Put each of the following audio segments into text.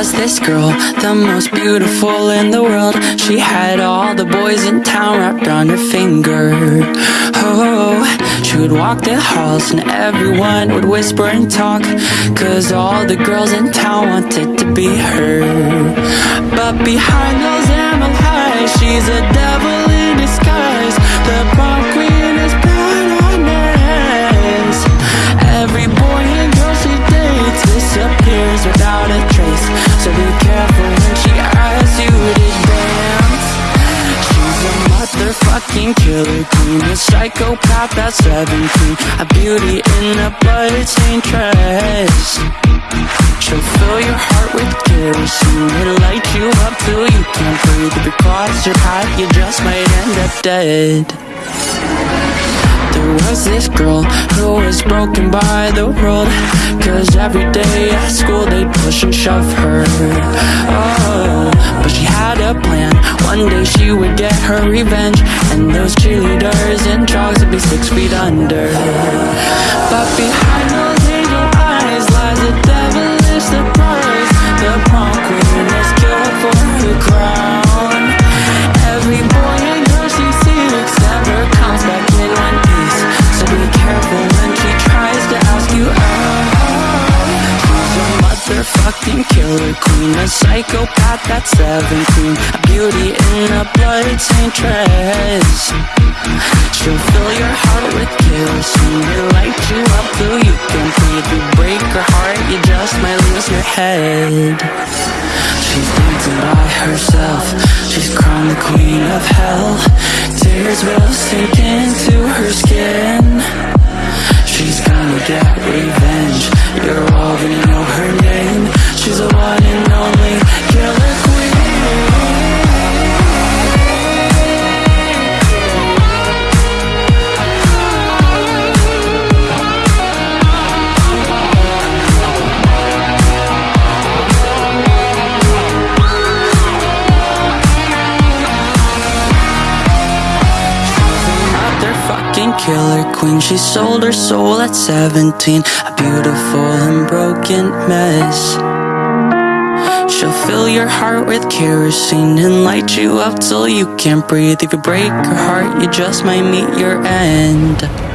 was this girl, the most beautiful in the world. She had all the boys in town wrapped around her finger. Oh, she would walk the halls and everyone would whisper and talk. Cause all the girls in town wanted to be her. But behind those emerald eyes, she's a devil in disguise. The killer queen, a psychopath at 17, a beauty in a bloodstained dress. She'll fill your heart with kerosene. It'll light you up till you can't breathe. If you cross your path, you just might end up dead There was this girl who was broken by the world? Cause every day at school they'd push and shove her. Oh, but she had a plan. One day she would get her revenge And those cheerleaders and jogs would be six feet under. But behind those angel eyes lies a devilish surprise. The prom queen is killed for her crown killer queen A psychopath at 17 A beauty in a bloodstained dress. She'll fill your heart with kerosene It'll light you up till you can't breathe. You break her heart, you just might lose your head. She's dancing by herself. She's crowned the queen of hell. Tears will sink into her skin. She's gonna get revenge. You're all gonna know her name She's the one and only killer killer queen. She sold her soul at 17 A beautiful and broken mess She'll fill your heart with kerosene And light you up till you can't breathe. If you break her heart, you just might meet your end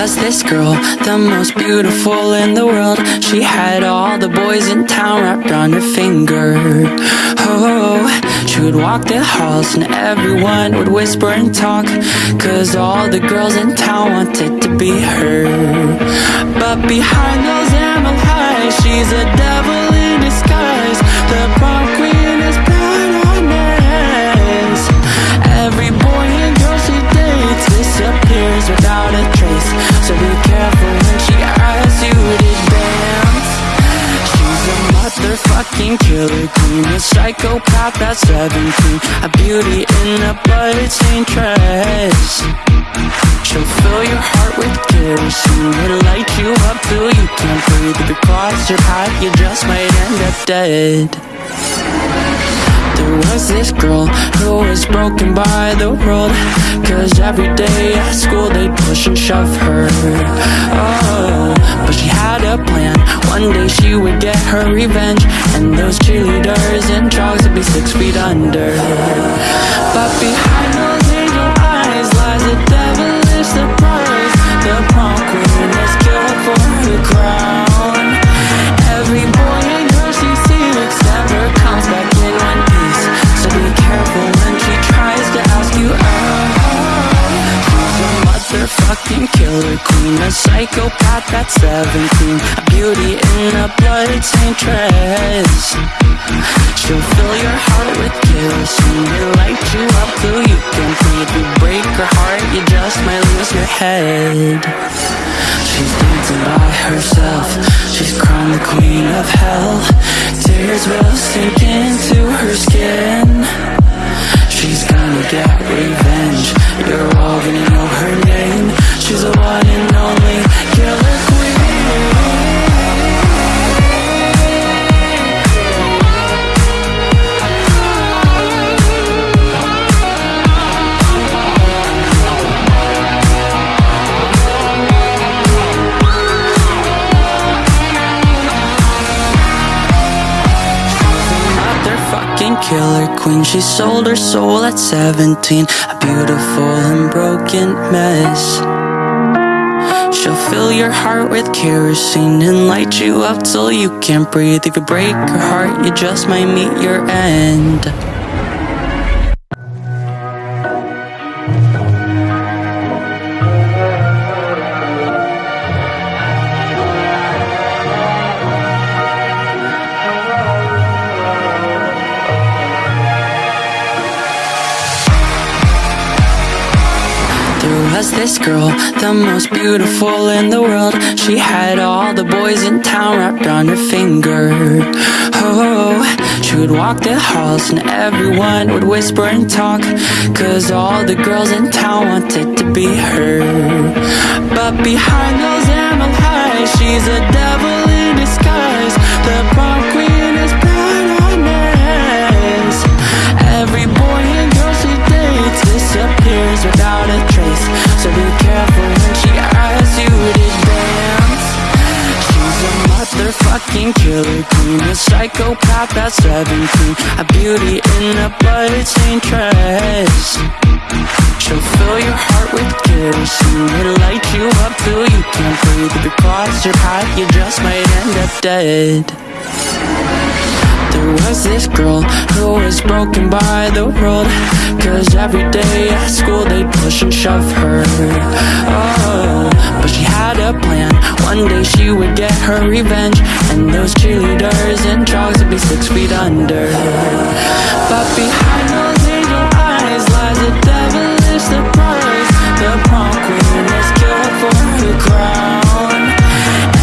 was this girl, the most beautiful in the world. She had all the boys in town wrapped around her finger. Oh, she would walk the halls and everyone would whisper and talk. Cause all the girls in town wanted to be her. But behind those emerald eyes, she's a devil in disguise. The prom queen is bad on her Every boy and girl she dates disappears without a trace. So be careful when she asks you to dance. She's a motherfucking killer queen, a psychopath at 17, a beauty in a bloodstained dress. She'll fill your heart with kerosene, it'll light you up till you can't breathe. If you cross your path, you just might end up dead. There was this girl who was broken by the world Cause every day at school they'd push and shove her. Oh, but she had a plan. One day she would get her revenge And those cheerleaders and jogs would be six feet under. But behind those angel eyes lies a devilish surprise. The prom queen is killed for her crown. Every boy motherfucking killer queen A psychopath at 17 A beauty in a bloodstained dress. She'll fill your heart with kerosene It'll light you up till you can't breathe. You break her heart, you just might lose your head. She's dancing by herself She's crowned the queen of hell. Tears will sink into her skin She's gonna get revenge. You're all gonna know her name. She's the one and only killer killer queen. She sold her soul at 17, a beautiful and broken mess. She'll fill your heart with kerosene and light you up till you can't breathe. If you break her heart, you just might meet your end. The most beautiful in the world. She had all the boys in town wrapped on her finger. Oh, she would walk the halls and everyone would whisper and talk. Cause all the girls in town wanted to be her. But behind those emerald eyes, she's a devil in disguise. The prom queen is blood on. Every boy and girl she dates disappears without a trace. So be careful motherfucking killer queen, a psychopath at 17, a beauty in a bloodstained dress. She'll fill your heart with kerosene, it'll light you up till you can't breathe. If you cross your path, you just might end up dead. There was this girl who was broken by the world? Cause every day at school they'd push and shove her. Oh, but she had a plan. One day she would get her revenge And those cheerleaders and jogs would be six feet under. But behind those angel eyes lies a devilish surprise. The prom queen is killed for her crown.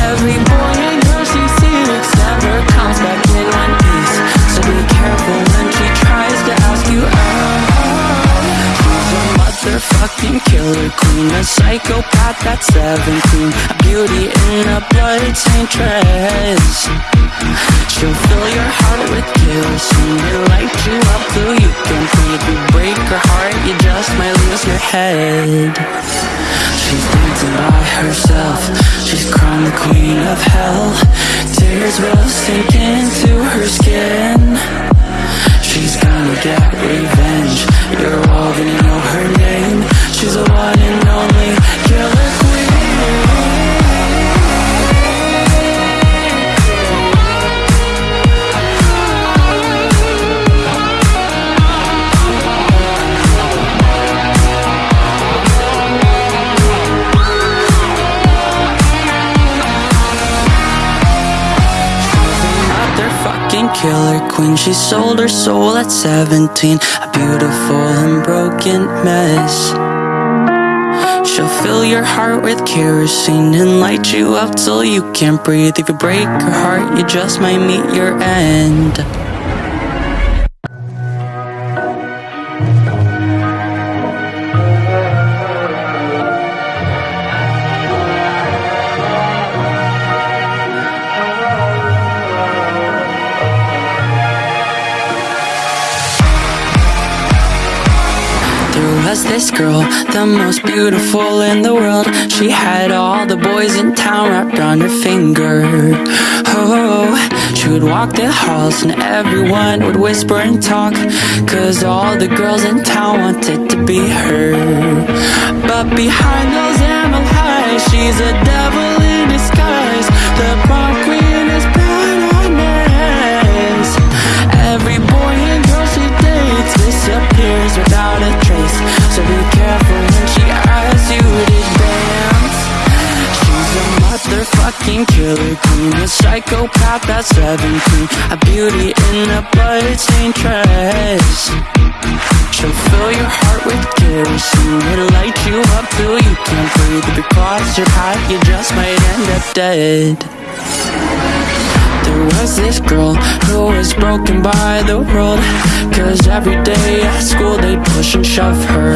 Every boy and girl she seeks never comes back a fucking killer queen, a psychopath at 17, a beauty in a bloodstained dress. She'll fill your heart with kerosene, and light you up till you can't breathe. You break her heart, you just might lose your head. She's dancing by herself She's crowned the queen of hell Tears will sink into her skin She's gonna get revenge. You're all gonna know her name. She's the one and only killer killer queen. She sold her soul at 17, a beautiful and broken mess. She'll fill your heart with kerosene and light you up till you can't breathe. If you break her heart, you just might meet your end. The most beautiful in the world. She had all the boys in town wrapped on her finger. Oh, she would walk the halls and everyone would whisper and talk. Cause all the girls in town wanted to be her. But behind those emerald eyes, she's a devil without a trace. So be careful when she asks you to dance. She's a motherfucking killer queen, a psychopath at 17, a beauty in a bloodstained dress. She'll fill your heart with kerosene, it'll light you up till you can't breathe. If you cross your path, you just might end up dead. There was this girl who was broken by the world. Cause every day at school they'd push and shove her.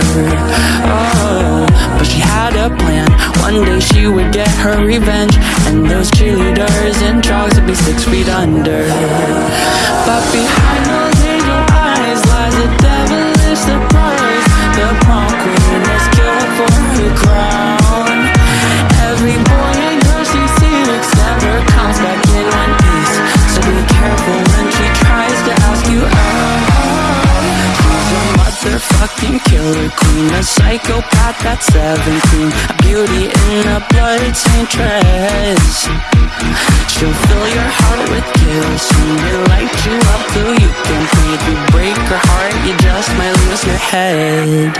Oh, but she had a plan. One day she would get her revenge. And those cheerleaders and jogs would be six feet under. But behind those angel eyes lies a devilish surprise. The prom queen killer queen A psychopath that's 17 A beauty in a blood-stained dress. She'll fill your heart with kerosene And light you up till you can't breathe. You break her heart, you just might lose your head.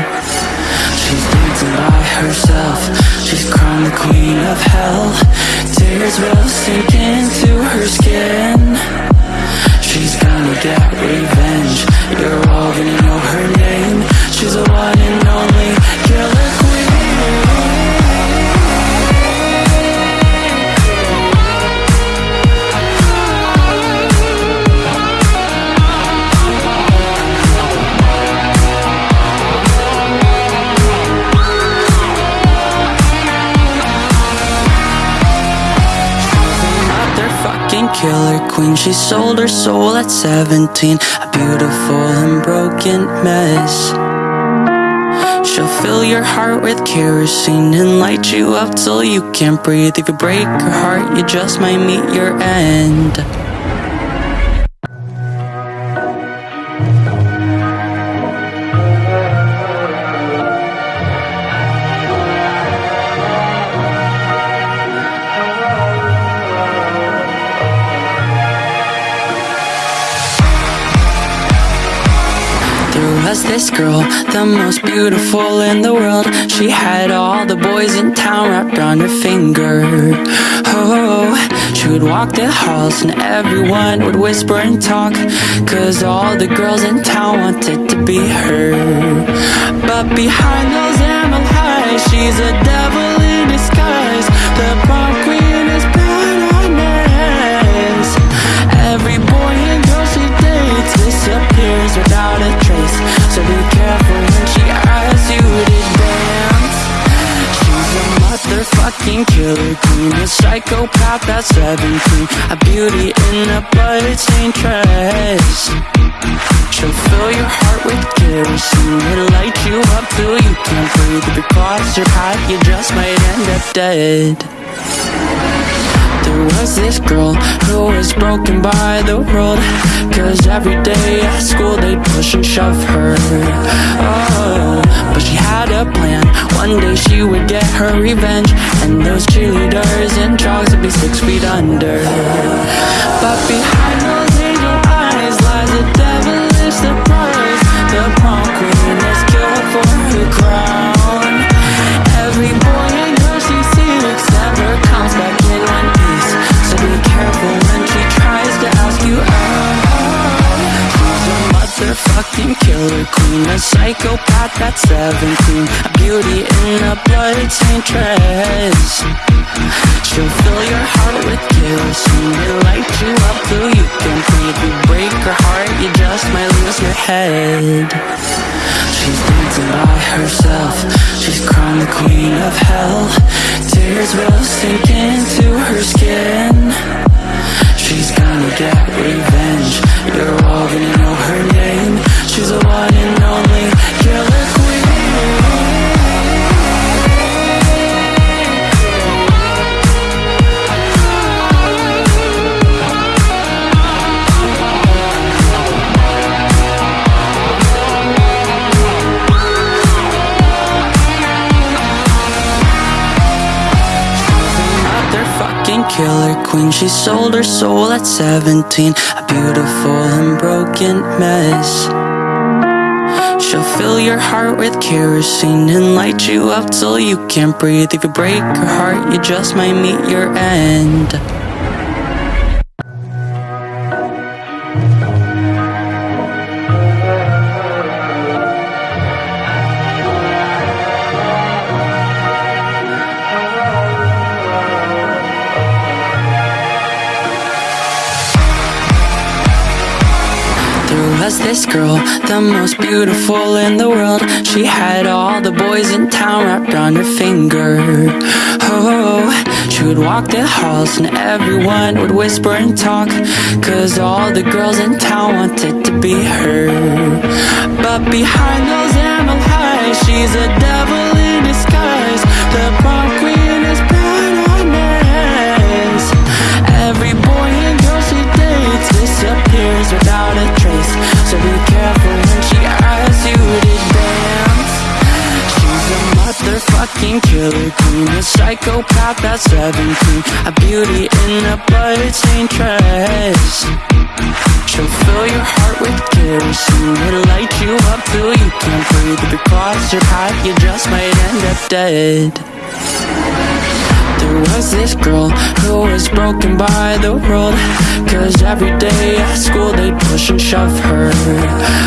She's dancing by herself She's crowned the queen of hell. Tears will sink into her skin. She's gonna get revenge You're all gonna know her name queen She sold her soul at 17 A beautiful and broken mess. She'll fill your heart with kerosene And light you up till you can't breathe. If you break her heart, you just might meet your end the most beautiful in the world. She had all the boys in town wrapped around her finger. Oh, she would walk the halls and everyone would whisper and talk Cause all the girls in town wanted to be her. But behind those animal eyes, she's a devil in disguise. The prom queen is badass Every boy and girl she dates disappears without a trace. So be careful dance. She's a motherfucking killer queen A psychopath at 17 A beauty in a blood-stained dress She'll fill your heart with kerosene And light you up till you can't breathe. If your path, you just might end up dead there was this girl who was broken by the world? Cause every day at school they'd push and shove her. Oh, but she had a plan. One day she would get her revenge And those cheerleaders and jogs would be six feet under. But behind motherfucking killer queen A psychopath that's 17 A beauty in a blood-stained dress. She'll fill your heart with kerosene And light you up till you can't breathe You break her heart, you just might lose your head. She's dancing by herself She's crowned the queen of hell. Tears will sink into her skin. She's gonna get revenge You're all gonna know her name She's the one and only killer queen. Killer queen. She sold her soul at 17 A beautiful and broken mess She'll fill your heart with kerosene And light you up till you can't breathe. If you break her heart, you just might meet your end this girl, the most beautiful in the world. She had all the boys in town wrapped around her finger. Oh, she would walk the halls and everyone would whisper and talk Cause all the girls in town wanted to be her. But behind those that's 17 A beauty in a blood-stained dress. She'll fill your heart with kerosene It'll light you up till you can't breathe. If you cross your path, you just might end up dead there was this girl who was broken by the world. Cause every day at school they'd push and shove her.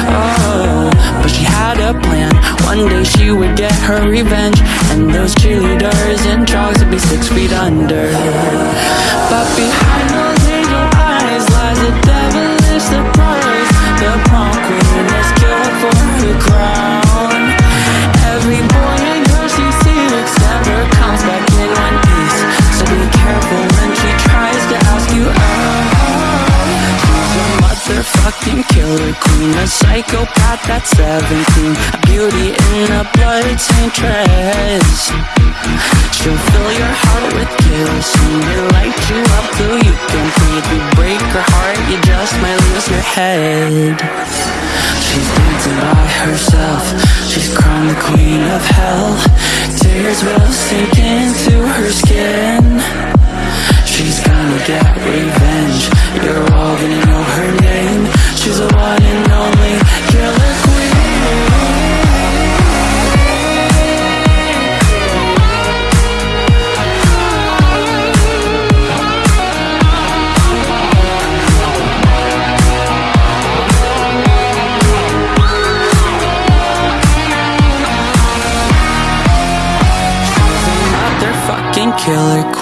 Oh, but she had a plan. One day she would get her revenge. And those cheerleaders and dogs would be six feet under. But behind killer queen A psychopath that's 17 A beauty in a blood-stained dress She'll fill your heart with kerosene And light you up till you can breathe You break her heart, you just might lose your head. She's dancing by herself. She's crowned the queen of hell. Tears will sink into her skin. She's gonna get revenge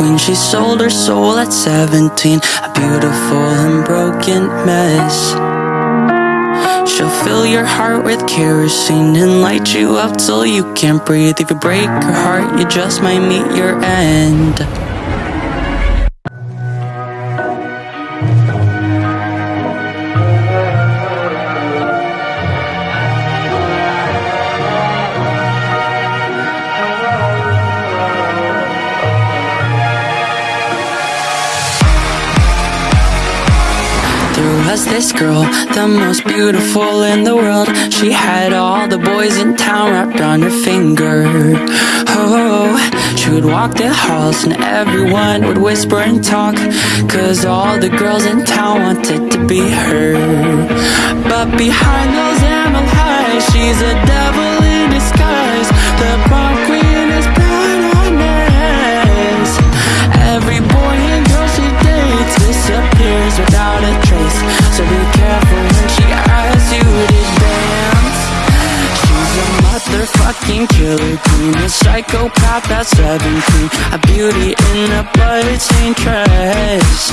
queen She sold her soul at 17 A beautiful and broken mess. She'll fill your heart with kerosene And light you up till you can't breathe. If you break her heart, you just might meet your end the most beautiful in the world. She had all the boys in town wrapped around her finger. Oh, she would walk the halls and everyone would whisper and talk Cause all the girls in town wanted to be her. But behind those animal eyes, she's a devil that's 17 A beauty in a blood-stained dress.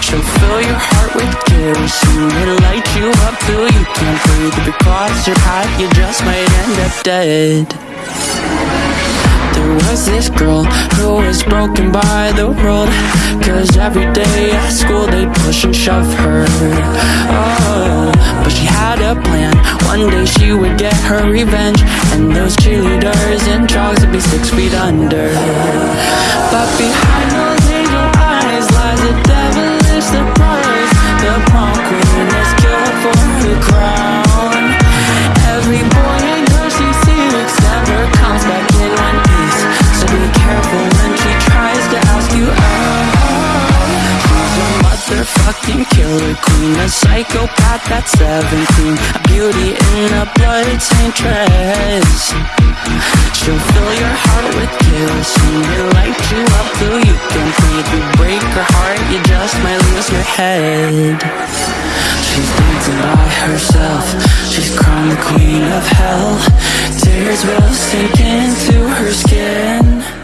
She'll fill your heart with kerosene It'll light you up till you can't breathe. If you cross your path, you just might end up dead there was this girl who was broken by the world. Cause every day at school they'd push and shove her. Oh, but she had a plan. One day she would get her revenge And those cheerleaders and dogs would be six feet under. But behind killer queen A psychopath that's 17 A beauty in a blood-stained dress. She'll fill your heart with kerosene It'll light you up till you can't breathe. You break her heart, you just might lose your head. She's dancing by herself. She's crowned the queen of hell. Tears will sink into her skin